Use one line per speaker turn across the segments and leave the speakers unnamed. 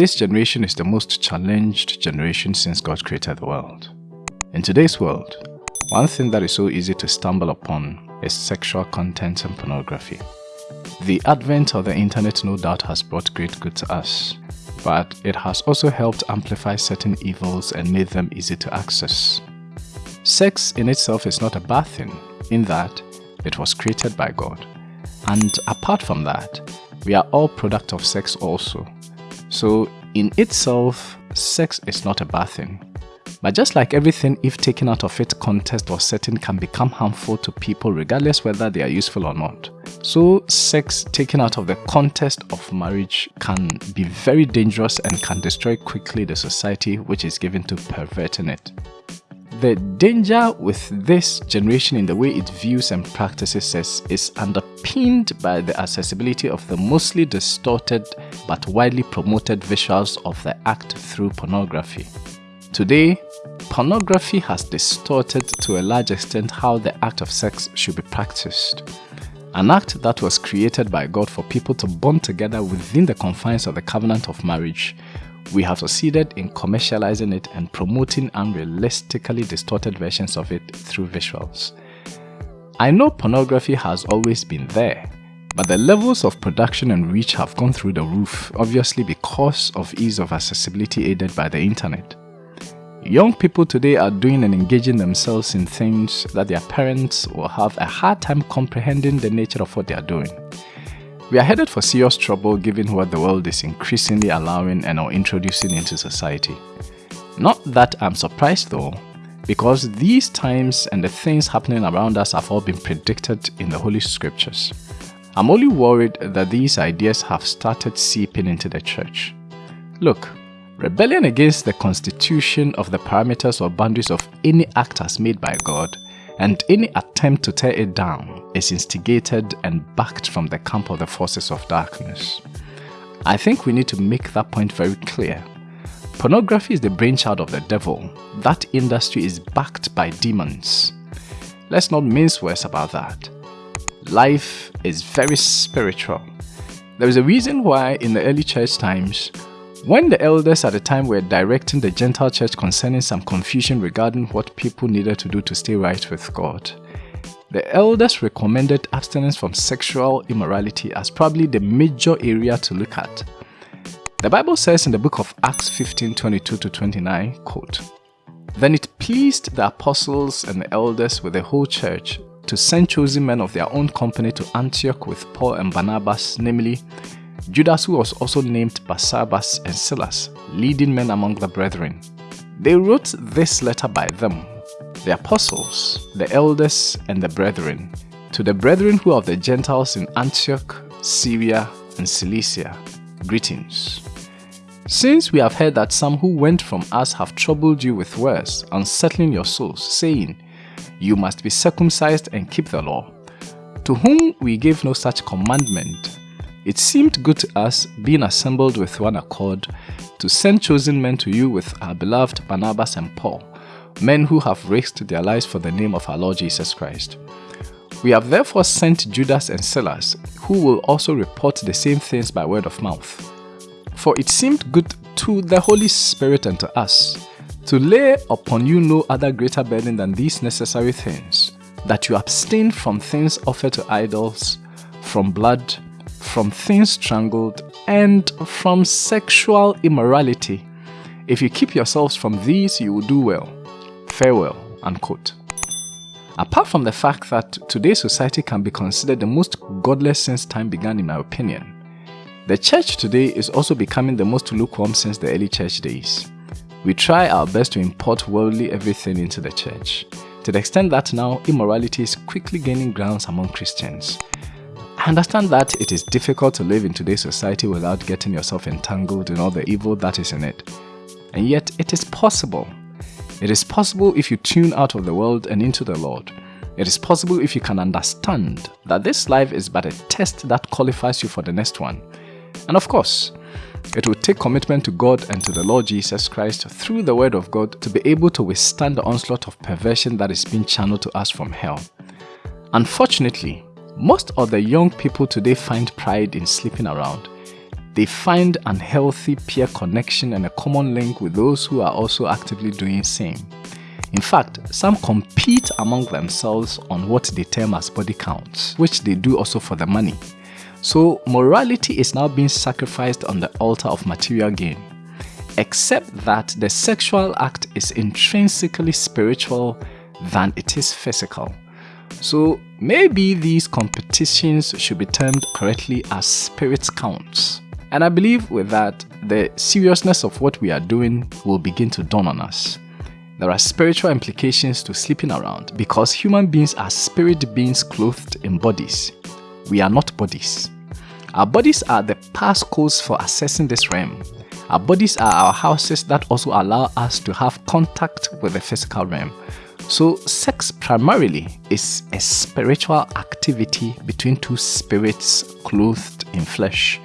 this generation is the most challenged generation since God created the world. In today's world, one thing that is so easy to stumble upon is sexual content and pornography. The advent of the internet no doubt has brought great good to us, but it has also helped amplify certain evils and made them easy to access. Sex in itself is not a bad thing, in that it was created by God. And apart from that, we are all product of sex also. So in itself, sex is not a bad thing. But just like everything, if taken out of its context or setting can become harmful to people regardless whether they are useful or not. So sex taken out of the context of marriage can be very dangerous and can destroy quickly the society which is given to perverting it. The danger with this generation in the way it views and practices is underpinned by the accessibility of the mostly distorted but widely promoted visuals of the act through pornography. Today, pornography has distorted to a large extent how the act of sex should be practiced. An act that was created by God for people to bond together within the confines of the covenant of marriage we have succeeded in commercializing it and promoting unrealistically distorted versions of it through visuals. I know pornography has always been there, but the levels of production and reach have gone through the roof, obviously because of ease of accessibility aided by the internet. Young people today are doing and engaging themselves in things that their parents will have a hard time comprehending the nature of what they are doing. We are headed for serious trouble given what the world is increasingly allowing and or introducing into society. Not that I'm surprised though, because these times and the things happening around us have all been predicted in the Holy Scriptures. I'm only worried that these ideas have started seeping into the church. Look, rebellion against the constitution of the parameters or boundaries of any act as made by God and any attempt to tear it down is instigated and backed from the camp of the forces of darkness. I think we need to make that point very clear. Pornography is the brainchild of the devil. That industry is backed by demons. Let's not mince words about that. Life is very spiritual. There is a reason why in the early church times, when the elders at the time were directing the Gentile church concerning some confusion regarding what people needed to do to stay right with God, the elders recommended abstinence from sexual immorality as probably the major area to look at. The Bible says in the book of Acts 15 22 to 29, quote, Then it pleased the apostles and the elders with the whole church to send chosen men of their own company to Antioch with Paul and Barnabas, namely Judas who was also named Barsabbas and Silas, leading men among the brethren. They wrote this letter by them, the apostles, the elders, and the brethren, to the brethren who are of the Gentiles in Antioch, Syria, and Cilicia. Greetings. Since we have heard that some who went from us have troubled you with words, unsettling your souls, saying, You must be circumcised and keep the law, to whom we gave no such commandment, it seemed good to us, being assembled with one accord, to send chosen men to you with our beloved Barnabas and Paul, men who have risked their lives for the name of our Lord Jesus Christ. We have therefore sent Judas and Silas, who will also report the same things by word of mouth. For it seemed good to the Holy Spirit and to us to lay upon you no other greater burden than these necessary things, that you abstain from things offered to idols, from blood, from things strangled, and from sexual immorality. If you keep yourselves from these, you will do well. Farewell. Unquote. Apart from the fact that today's society can be considered the most godless since time began in my opinion, the church today is also becoming the most lukewarm since the early church days. We try our best to import worldly everything into the church, to the extent that now immorality is quickly gaining grounds among Christians. I understand that it is difficult to live in today's society without getting yourself entangled in all the evil that is in it. And yet, it is possible. It is possible if you tune out of the world and into the Lord. It is possible if you can understand that this life is but a test that qualifies you for the next one. And of course, it will take commitment to God and to the Lord Jesus Christ through the Word of God to be able to withstand the onslaught of perversion that is being channeled to us from hell. Unfortunately, most of the young people today find pride in sleeping around. they find unhealthy peer connection and a common link with those who are also actively doing same. In fact, some compete among themselves on what they term as body counts, which they do also for the money. So morality is now being sacrificed on the altar of material gain. Except that the sexual act is intrinsically spiritual than it is physical. So maybe these competitions should be termed correctly as spirit counts. And I believe with that, the seriousness of what we are doing will begin to dawn on us. There are spiritual implications to sleeping around because human beings are spirit beings clothed in bodies. We are not bodies. Our bodies are the passcodes for accessing this realm. Our bodies are our houses that also allow us to have contact with the physical realm. So sex primarily is a spiritual activity between two spirits clothed in flesh,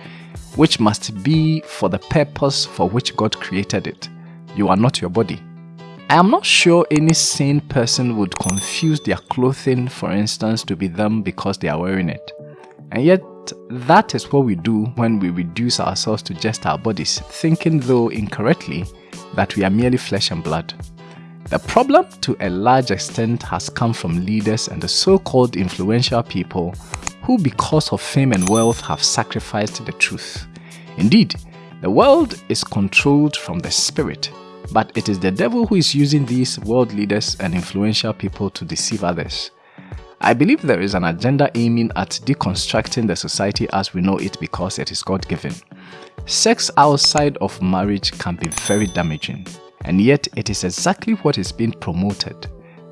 which must be for the purpose for which God created it. You are not your body. I am not sure any sane person would confuse their clothing, for instance, to be them because they are wearing it. And yet, that is what we do when we reduce ourselves to just our bodies, thinking though incorrectly that we are merely flesh and blood. The problem to a large extent has come from leaders and the so-called influential people who because of fame and wealth have sacrificed the truth. Indeed, the world is controlled from the spirit but it is the devil who is using these world leaders and influential people to deceive others. I believe there is an agenda aiming at deconstructing the society as we know it because it is God-given. Sex outside of marriage can be very damaging, and yet it is exactly what is being promoted.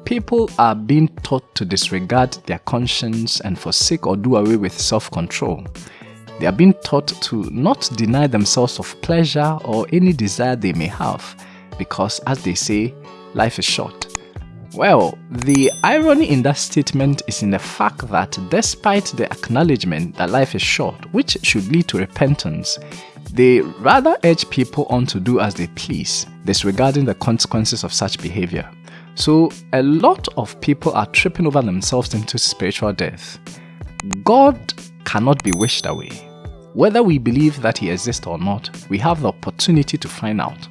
People are being taught to disregard their conscience and forsake or do away with self-control. They are being taught to not deny themselves of pleasure or any desire they may have, because as they say, life is short. Well, the irony in that statement is in the fact that despite the acknowledgement that life is short, which should lead to repentance, they rather urge people on to do as they please, disregarding the consequences of such behavior. So a lot of people are tripping over themselves into spiritual death. God cannot be wished away. Whether we believe that he exists or not, we have the opportunity to find out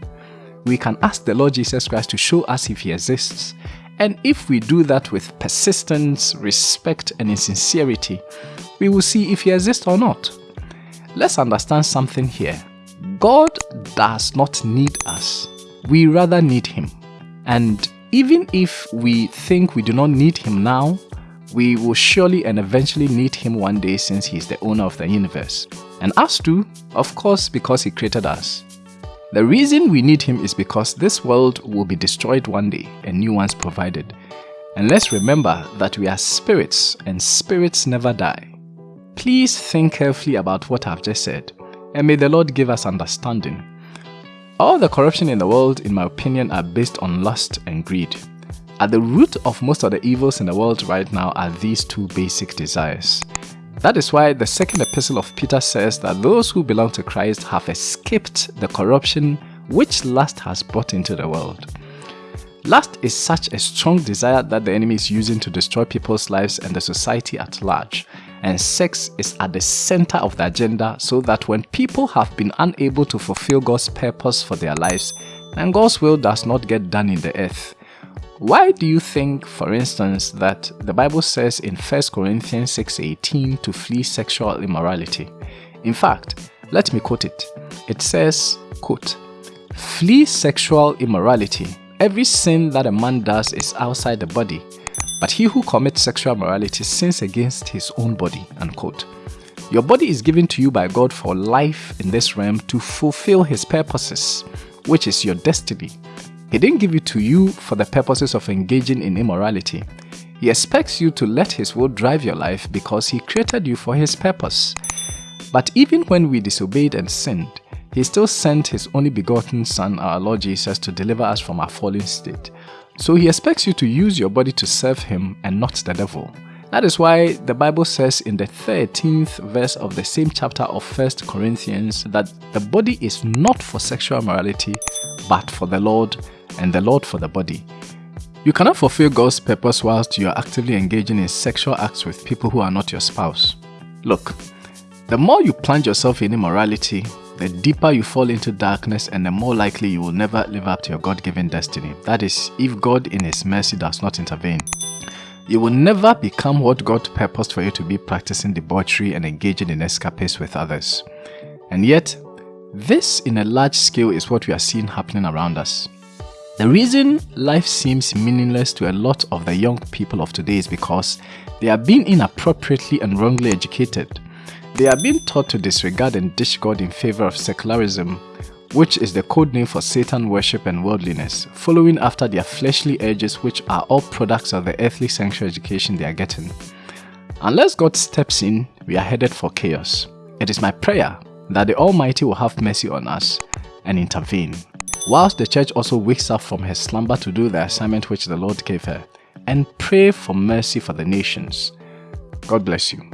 we can ask the Lord Jesus Christ to show us if he exists. And if we do that with persistence, respect, and in sincerity, we will see if he exists or not. Let's understand something here. God does not need us. We rather need him. And even if we think we do not need him now, we will surely and eventually need him one day since he is the owner of the universe. And us too, of course, because he created us. The reason we need him is because this world will be destroyed one day and new ones provided. And let's remember that we are spirits and spirits never die. Please think carefully about what I've just said and may the Lord give us understanding. All the corruption in the world, in my opinion, are based on lust and greed. At the root of most of the evils in the world right now are these two basic desires. That is why the second epistle of Peter says that those who belong to Christ have escaped the corruption which lust has brought into the world. Lust is such a strong desire that the enemy is using to destroy people's lives and the society at large. And sex is at the center of the agenda so that when people have been unable to fulfill God's purpose for their lives, then God's will does not get done in the earth. Why do you think, for instance, that the Bible says in 1 Corinthians 6.18 to flee sexual immorality? In fact, let me quote it. It says, quote, Flee sexual immorality. Every sin that a man does is outside the body, but he who commits sexual immorality sins against his own body. Unquote. Your body is given to you by God for life in this realm to fulfill his purposes, which is your destiny he didn't give it to you for the purposes of engaging in immorality. He expects you to let His will drive your life because He created you for His purpose. But even when we disobeyed and sinned, He still sent His only begotten Son, our Lord Jesus, to deliver us from our fallen state. So He expects you to use your body to serve Him and not the devil. That is why the Bible says in the 13th verse of the same chapter of 1 Corinthians that the body is not for sexual morality, but for the Lord and the Lord for the body. You cannot fulfill God's purpose whilst you are actively engaging in sexual acts with people who are not your spouse. Look, The more you plunge yourself in immorality, the deeper you fall into darkness and the more likely you will never live up to your God-given destiny. That is, if God in His mercy does not intervene. You will never become what God purposed for you to be practicing debauchery and engaging in escapades with others. And yet, this in a large scale is what we are seeing happening around us. The reason life seems meaningless to a lot of the young people of today is because they are being inappropriately and wrongly educated. They are being taught to disregard and dish God in favor of secularism, which is the code name for Satan worship and worldliness, following after their fleshly urges which are all products of the earthly sanctuary education they are getting. Unless God steps in, we are headed for chaos. It is my prayer that the Almighty will have mercy on us and intervene, whilst the church also wakes up from her slumber to do the assignment which the Lord gave her, and pray for mercy for the nations. God bless you.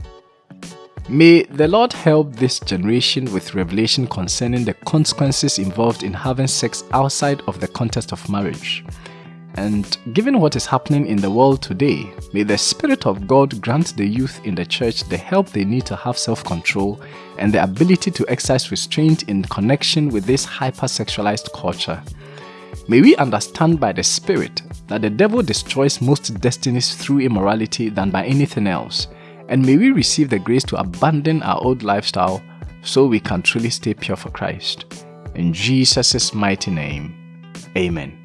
May the Lord help this generation with revelation concerning the consequences involved in having sex outside of the context of marriage. And given what is happening in the world today, may the Spirit of God grant the youth in the church the help they need to have self-control and the ability to exercise restraint in connection with this hypersexualized culture. May we understand by the Spirit that the devil destroys most destinies through immorality than by anything else, and may we receive the grace to abandon our old lifestyle so we can truly stay pure for Christ. In Jesus' mighty name, Amen.